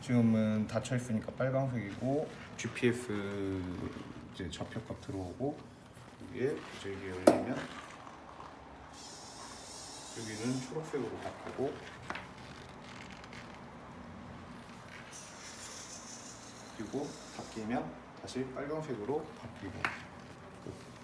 지금은 닫혀 있으니까 빨간색이고 GPS 이제 좌표값 들어오고 여기에 이제 이게 열리면 여기는 초록색으로 바뀌고 그리고 바뀌면 다시 빨간색으로 바뀌고.